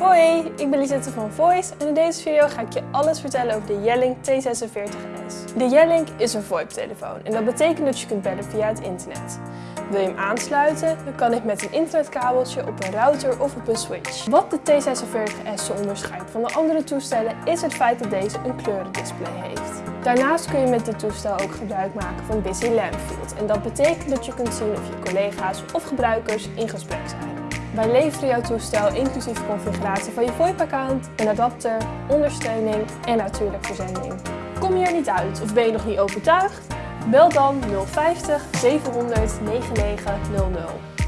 Hoi, ik ben Lisette van Voice en in deze video ga ik je alles vertellen over de Yellink T46S. De Yellink is een VoIP-telefoon en dat betekent dat je kunt bellen via het internet. Wil je hem aansluiten, dan kan dit met een internetkabeltje op een router of op een switch. Wat de T46S zo onderscheidt van de andere toestellen is het feit dat deze een kleurendisplay heeft. Daarnaast kun je met dit toestel ook gebruik maken van Busy Lamp Field en dat betekent dat je kunt zien of je collega's of gebruikers in gesprek zijn. Wij leveren jouw toestel inclusief configuratie van je VoIP-account, een adapter, ondersteuning en natuurlijk verzending. Kom je er niet uit of ben je nog niet overtuigd? Bel dan 050 700 9900.